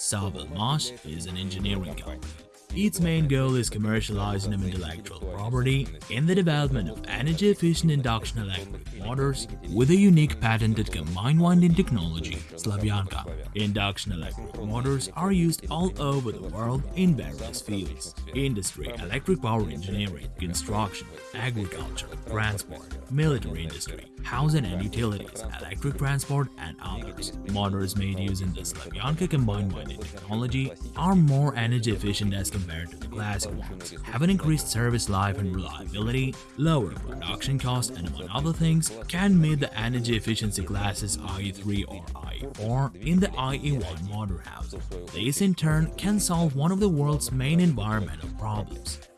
Sovelmash is an engineering company. Its main goal is commercializing of intellectual property in the development of energy-efficient induction electric motors with a unique patented combined winding technology, Slavyanka. Induction electric motors are used all over the world in various fields – industry, electric power engineering, construction, agriculture, transport, military industry, housing and utilities, electric transport, and others. Motors made using the Slavyanka combined winding technology are more energy efficient as to the classic ones, have an increased service life and reliability, lower production cost, and among other things, can meet the energy efficiency classes IE3 or IE4 in the IE1 motor house. This in turn can solve one of the world's main environmental problems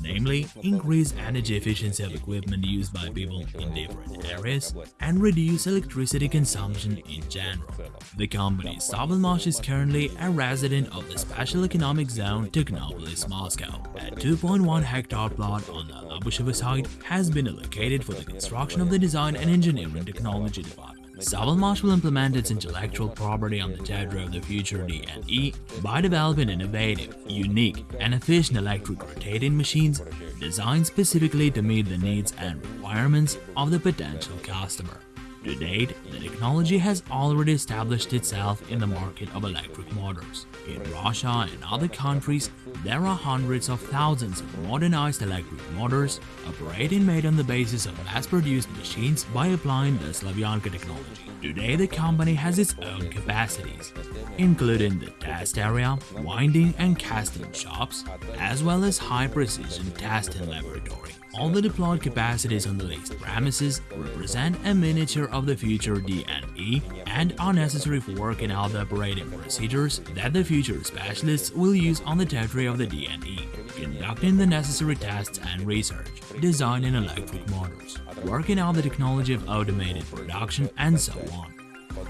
namely increase energy efficiency of equipment used by people in different areas and reduce electricity consumption in general. The company Sovelmash is currently a resident of the Special Economic Zone Technopolis, Moscow. A 2.1 hectare plot on the Labushevo site has been allocated for the construction of the Design and Engineering Technology Department. Sovelmash will implement its intellectual property on the territory of the future DNE by developing innovative, unique, and efficient electric rotating machines designed specifically to meet the needs and requirements of the potential customer. To date, the technology has already established itself in the market of electric motors. In Russia and other countries, there are hundreds of thousands of modernized electric motors operating made on the basis of mass-produced machines by applying the Slavyanka technology. Today, the company has its own capacities, including the test area, winding and casting shops, as well as high-precision testing laboratory. All the deployed capacities on the leased premises represent a miniature of the future DNE and are necessary for working out the operating procedures that the future specialists will use on the territory of the DNE, conducting the necessary tests and research, designing electric motors, working out the technology of automated production, and so on.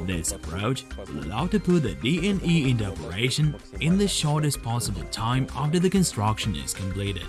This approach will allow to put the DNE into operation in the shortest possible time after the construction is completed.